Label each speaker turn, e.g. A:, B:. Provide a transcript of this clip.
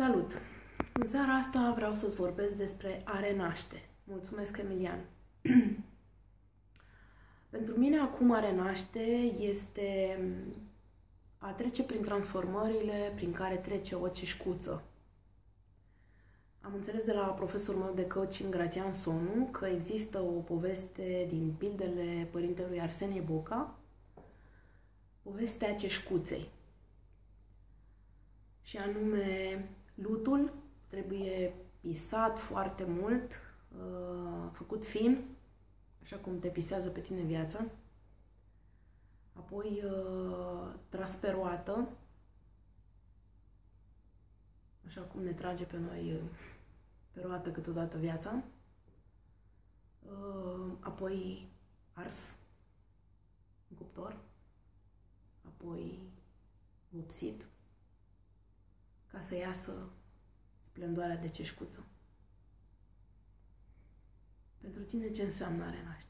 A: Salut! În seara asta vreau să-ți vorbesc despre a renaște. Mulțumesc, Emilian! Pentru mine acum a renaște este a trece prin transformările prin care trece o ceșcuță. Am înțeles de la profesorul meu de coaching, Gratian Sonu, că există o poveste din pildele părintelui Arsenie Boca, povestea ceșcuței. Și anume, lutul trebuie pisat foarte mult, uh, făcut fin, așa cum te pisează pe tine viața, apoi uh, tras pe roată, așa cum ne trage pe noi uh, pe roată câteodată viața, apoi ars în cuptor, apoi vopsit, ca să iasă splendoarea de ceșcuță. Pentru tine ce înseamnă a renaște? Ceau!